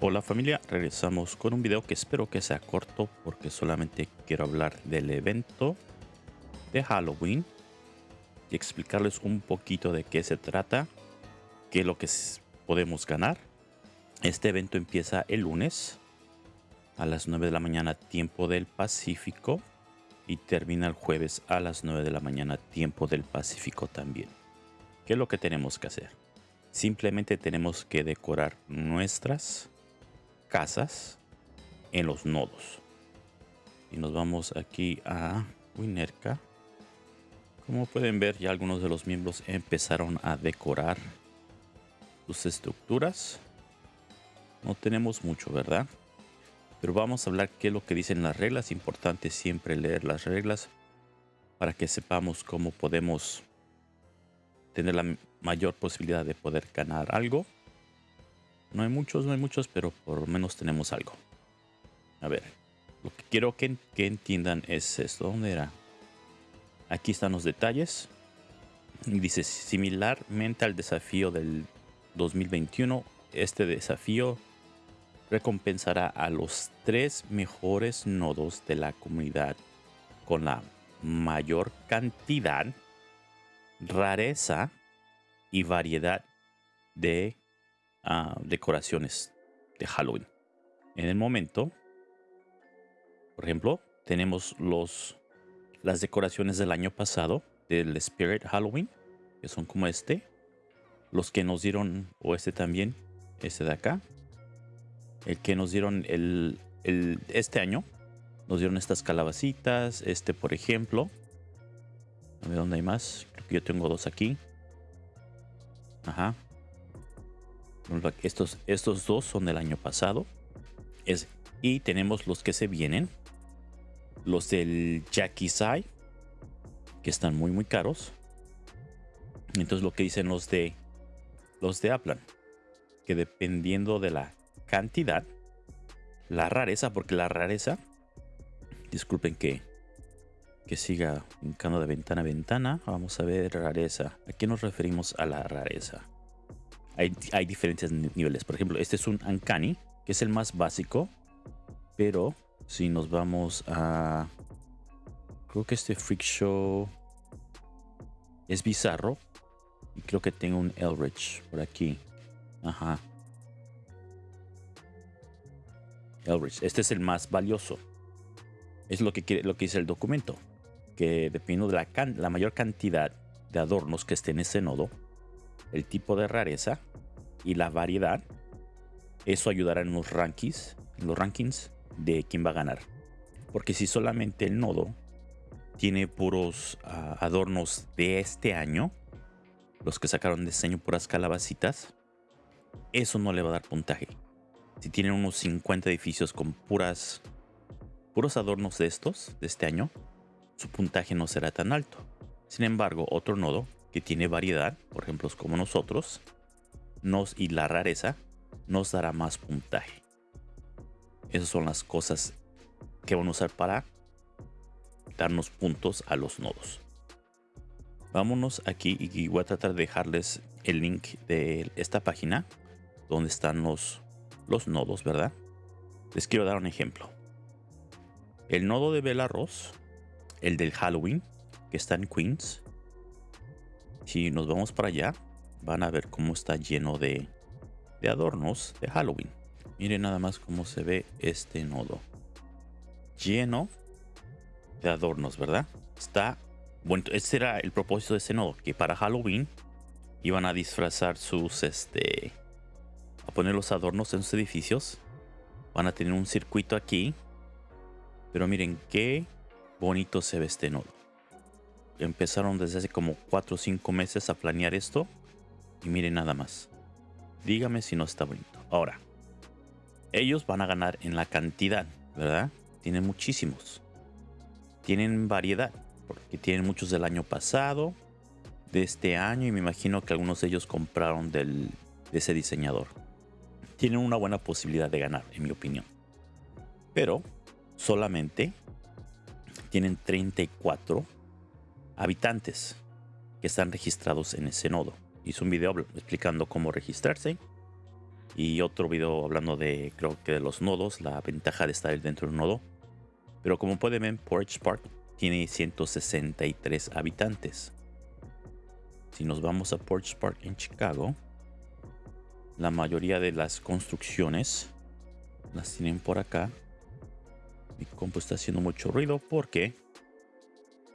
Hola familia, regresamos con un video que espero que sea corto porque solamente quiero hablar del evento de Halloween y explicarles un poquito de qué se trata, qué es lo que podemos ganar. Este evento empieza el lunes a las 9 de la mañana tiempo del Pacífico y termina el jueves a las 9 de la mañana tiempo del Pacífico también. ¿Qué es lo que tenemos que hacer? Simplemente tenemos que decorar nuestras casas en los nodos. Y nos vamos aquí a Winerka. Como pueden ver, ya algunos de los miembros empezaron a decorar sus estructuras. No tenemos mucho, ¿verdad? Pero vamos a hablar qué es lo que dicen las reglas. Importante siempre leer las reglas para que sepamos cómo podemos tener la mayor posibilidad de poder ganar algo no hay muchos, no hay muchos, pero por lo menos tenemos algo. A ver, lo que quiero que, que entiendan es esto. ¿Dónde era? Aquí están los detalles. Dice, similarmente al desafío del 2021, este desafío recompensará a los tres mejores nodos de la comunidad con la mayor cantidad, rareza y variedad de decoraciones de Halloween. En el momento, por ejemplo, tenemos los, las decoraciones del año pasado del Spirit Halloween, que son como este. Los que nos dieron, o este también, este de acá. El que nos dieron el, el, este año, nos dieron estas calabacitas. Este, por ejemplo. A ver dónde hay más. Creo que yo tengo dos aquí. Ajá. Estos, estos dos son del año pasado. Es, y tenemos los que se vienen. Los del Jackie Sai. Que están muy muy caros. Entonces lo que dicen los de los de Aplan. Que dependiendo de la cantidad. La rareza. Porque la rareza. Disculpen que. Que siga brincando de ventana a ventana. Vamos a ver rareza. ¿A qué nos referimos a la rareza? Hay, diferentes niveles. Por ejemplo, este es un Uncanny, que es el más básico. Pero si nos vamos a... Creo que este Freak Show es bizarro. Y creo que tengo un Elrich por aquí. Ajá. Elrich. Este es el más valioso. Es lo que, lo que dice el documento. Que dependiendo de la, la mayor cantidad de adornos que esté en ese nodo, el tipo de rareza y la variedad, eso ayudará en los rankings, en los rankings de quién va a ganar. Porque si solamente el nodo tiene puros ah, adornos de este año, los que sacaron de diseño puras calabacitas, eso no le va a dar puntaje. Si tienen unos 50 edificios con puras puros adornos de estos, de este año, su puntaje no será tan alto. Sin embargo, otro nodo que tiene variedad, por ejemplo, como nosotros, nos, y la rareza, nos dará más puntaje. Esas son las cosas que van a usar para darnos puntos a los nodos. Vámonos aquí y voy a tratar de dejarles el link de esta página donde están los, los nodos, ¿verdad? Les quiero dar un ejemplo. El nodo de Belarus, el del Halloween, que está en Queens, si nos vamos para allá, van a ver cómo está lleno de, adornos de Halloween. Miren nada más cómo se ve este nodo. Lleno de adornos, ¿verdad? Está... Bueno, ese era el propósito de ese nodo, que para Halloween iban a disfrazar sus, este... A poner los adornos en sus edificios. Van a tener un circuito aquí. Pero miren qué bonito se ve este nodo empezaron desde hace como 4 o 5 meses a planear esto. Y miren nada más. Dígame si no está bonito. Ahora, ellos van a ganar en la cantidad, ¿verdad? Tienen muchísimos. Tienen variedad, porque tienen muchos del año pasado, de este año, y me imagino que algunos de ellos compraron del, de ese diseñador. Tienen una buena posibilidad de ganar, en mi opinión. Pero solamente tienen 34 habitantes que están registrados en ese nodo. Hice un video explicando cómo registrarse. Y otro video hablando de, creo que de los nodos, la ventaja de estar dentro de un nodo. Pero como pueden ver, Porch Park tiene 163 habitantes. Si nos vamos a Porch Park en Chicago, la mayoría de las construcciones las tienen por acá. Mi compu está haciendo mucho ruido porque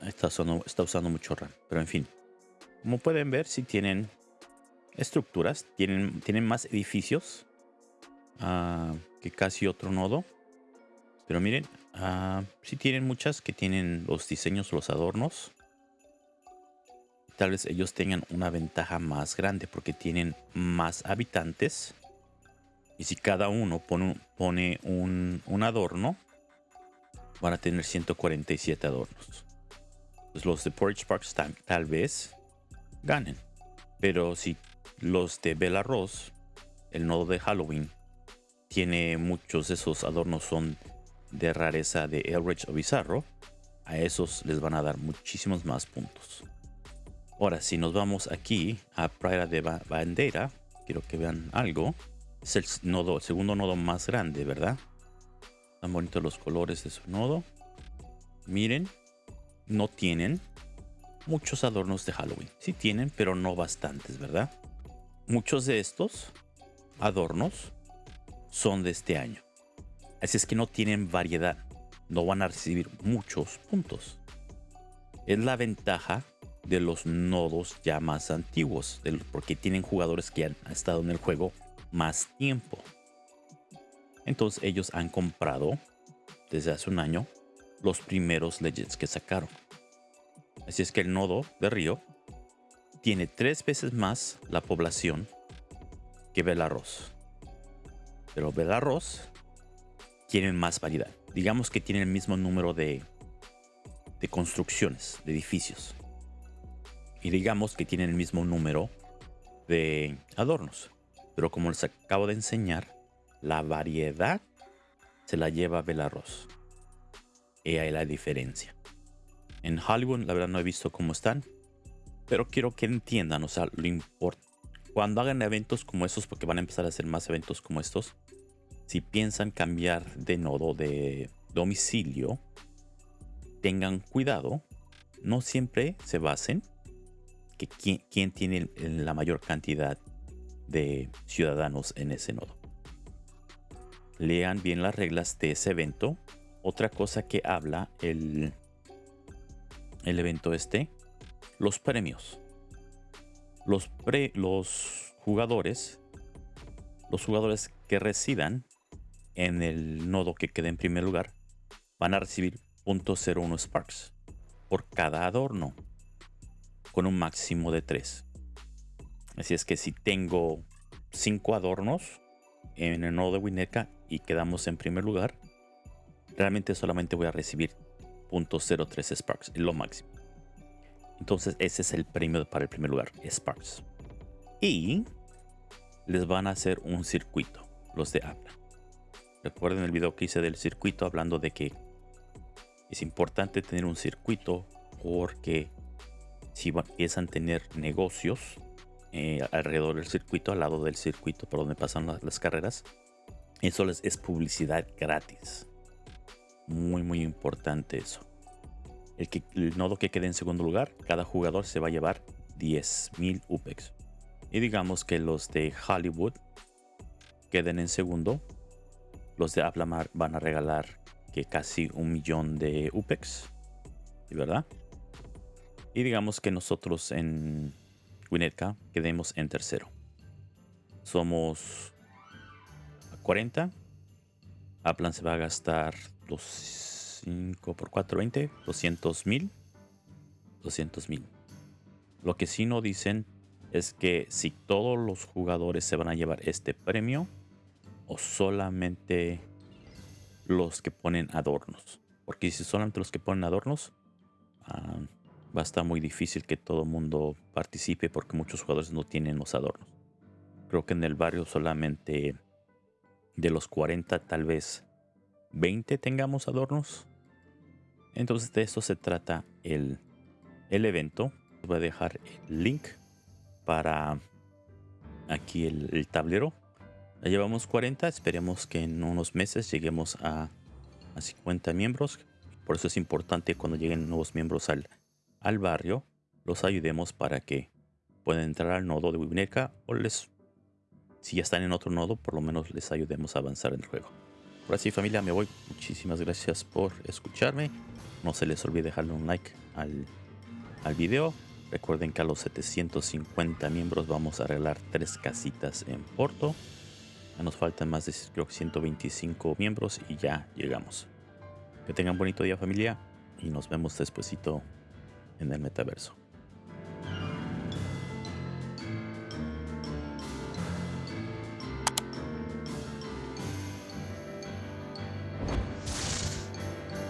está usando, está usando mucho RAM. Pero en fin, como pueden ver, si tienen estructuras, tienen, tienen más edificios uh, que casi otro nodo. Pero miren, uh, sí tienen muchas que tienen los diseños, los adornos. Tal vez ellos tengan una ventaja más grande porque tienen más habitantes. Y si cada uno pone, un adorno, van a tener 147 adornos. Pues los de Porridge Parks tal vez ganen. Pero si los de Belarus, el nodo de Halloween, tiene muchos de esos adornos son de rareza de Elrich o Bizarro, a esos les van a dar muchísimos más puntos. Ahora, si nos vamos aquí a Praia de Bandera, quiero que vean algo. Es el nodo, el segundo nodo más grande, ¿verdad? Están bonitos los colores de su nodo. Miren, no tienen muchos adornos de Halloween. Sí tienen, pero no bastantes, ¿verdad? Muchos de estos adornos son de este año. Así es que no tienen variedad. No van a recibir muchos puntos. Es la ventaja de los nodos ya más antiguos, porque tienen jugadores que han estado en el juego más tiempo. Entonces ellos han comprado desde hace un año los primeros Legends que sacaron. Así es que el nodo de Río tiene tres veces más la población que Belarus. Pero Belarus tienen más variedad. Digamos que tienen el mismo número de, construcciones, de edificios. Y digamos que tienen el mismo número de adornos. Pero como les acabo de enseñar, la variedad se la lleva Belarus. Y hay la diferencia. En Hollywood, la verdad, no he visto cómo están. Pero quiero que entiendan, o sea, lo importante. Cuando hagan eventos como estos, porque van a empezar a hacer más eventos como estos, si piensan cambiar de nodo de domicilio, tengan cuidado. No siempre se basen que quién, tiene la mayor cantidad de ciudadanos en ese nodo. Lean bien las reglas de ese evento. Otra cosa que habla el, el evento este los premios. Los, los jugadores, los jugadores que residan en el nodo que quede en primer lugar, van a recibir .01 Sparks por cada adorno, con un máximo de 3. Así es que si tengo 5 adornos en el nodo de Wineka y quedamos en primer lugar, realmente solamente voy a recibir .03 Sparks, lo máximo. Entonces ese es el premio para el primer lugar, Sparks. Y les van a hacer un circuito, los de habla. Recuerden el video que hice del circuito hablando de que es importante tener un circuito porque si empiezan a tener negocios eh, alrededor del circuito, al lado del circuito por donde pasan las, carreras, eso les es publicidad gratis. Muy, muy importante eso. El, que, el nodo que quede en segundo lugar, cada jugador se va a llevar 10.000 UPEX. Y digamos que los de Hollywood queden en segundo. Los de Aplamar van a regalar que casi un millón de UPEX. ¿Verdad? Y digamos que nosotros en Winnetka quedemos en tercero. Somos 40. Aplan se va a gastar 5 por 4, 20, 200 mil. 200 mil. Lo que sí no dicen es que si todos los jugadores se van a llevar este premio o solamente los que ponen adornos. Porque si solamente los que ponen adornos, ah, va a estar muy difícil que todo el mundo participe porque muchos jugadores no tienen los adornos. Creo que en el barrio solamente de los 40 tal vez 20 tengamos adornos. Entonces de esto se trata el, el evento. Voy a dejar el link para aquí el, tablero. Ya llevamos 40, esperemos que en unos meses lleguemos a, a 50 miembros. Por eso es importante cuando lleguen nuevos miembros al, al barrio, los ayudemos para que puedan entrar al nodo de Wibineca o les, si ya están en otro nodo, por lo menos les ayudemos a avanzar en el juego. Ahora sí familia, me voy. Muchísimas gracias por escucharme. No se les olvide dejarle un like al, al video. Recuerden que a los 750 miembros vamos a arreglar tres casitas en Porto. Ya nos faltan más de creo 125 miembros y ya llegamos. Que tengan bonito día familia y nos vemos despuesito en el metaverso.